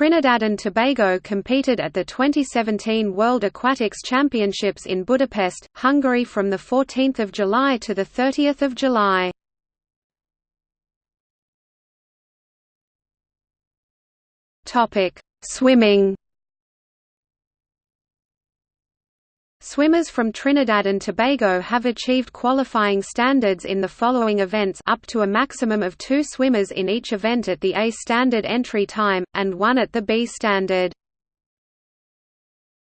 Trinidad and Tobago competed at the 2017 World Aquatics Championships in Budapest, Hungary from 14 July to 30 July. Swimming Swimmers from Trinidad and Tobago have achieved qualifying standards in the following events up to a maximum of two swimmers in each event at the A standard entry time, and one at the B standard.